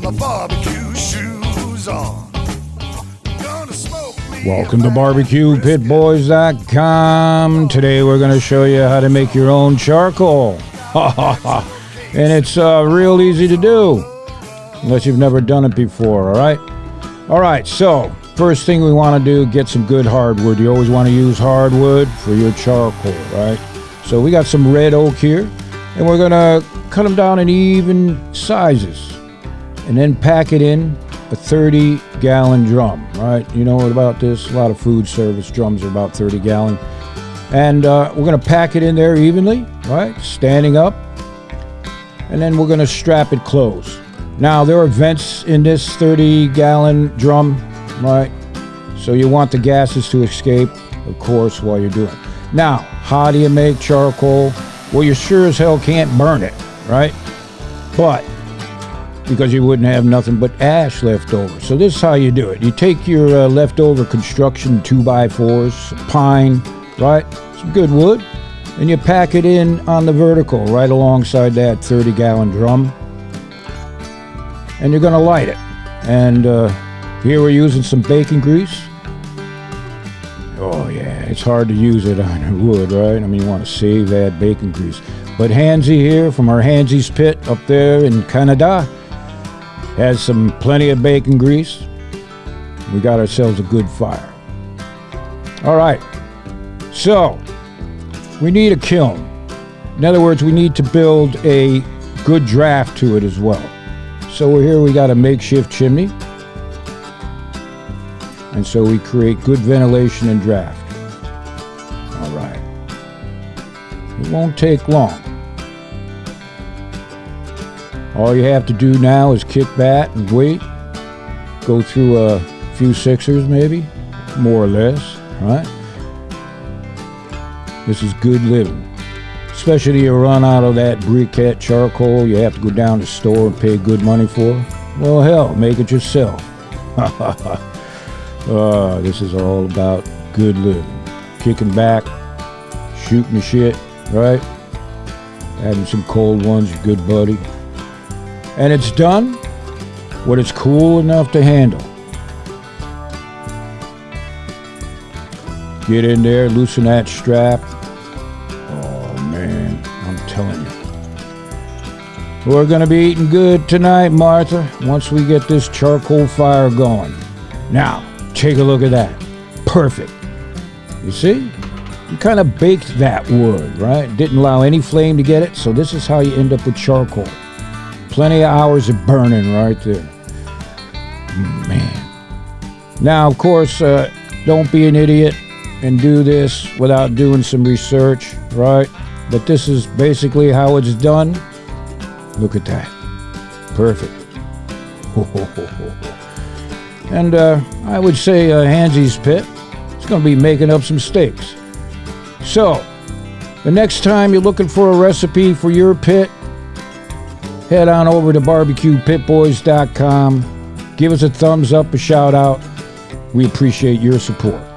got my barbecue shoes on. Gonna smoke me Welcome to barbecuepitboys.com. Today we're going to show you how to make your own charcoal. and it's uh, real easy to do, unless you've never done it before, all right? All right, so first thing we want to do, get some good hardwood. You always want to use hardwood for your charcoal, right? So we got some red oak here, and we're going to cut them down in even sizes and then pack it in a 30 gallon drum, right? You know what about this? A lot of food service drums are about 30 gallon. And uh, we're to pack it in there evenly, right? Standing up. And then we're to strap it closed. Now, there are vents in this 30 gallon drum, right? So you want the gases to escape, of course, while you're doing it. Now, how do you make charcoal? Well, you sure as hell can't burn it, right? But because you wouldn't have nothing but ash left over. So this is how you do it. You take your uh, leftover construction two by fours, pine, right? Some good wood, and you pack it in on the vertical right alongside that 30 gallon drum. And you're gonna light it. And uh, here we're using some bacon grease. Oh yeah, it's hard to use it on wood, right? I mean, you want to save that bacon grease. But Hansy here from our Hansy's Pit up there in Canada has some plenty of bacon grease. We got ourselves a good fire. All right, so we need a kiln. In other words, we need to build a good draft to it as well. So we're here, we got a makeshift chimney. And so we create good ventilation and draft. All right. It won't take long. All you have to do now is kick back and wait. Go through a few sixers, maybe, more or less, right? This is good living. Especially you run out of that briquette charcoal you have to go down to the store and pay good money for. Well, hell, make it yourself. Uh, this is all about good living. Kicking back, shooting the shit, right? Having some cold ones, your good buddy. And it's done when it's cool enough to handle. Get in there, loosen that strap. Oh man, I'm telling you. We're gonna be eating good tonight, Martha, once we get this charcoal fire going. Now, take a look at that. Perfect. You see? You kind of baked that wood, right? Didn't allow any flame to get it, so this is how you end up with charcoal. Plenty of hours of burning right there. Man. Now, of course, uh, don't be an idiot and do this without doing some research, right? But this is basically how it's done. Look at that. Perfect. And uh, I would say uh, Pit is going to be making up some steaks. So, the next time you're looking for a recipe for your pit, head on over to barbecuepitboys.com. Give us a thumbs up, a shout out. We appreciate your support.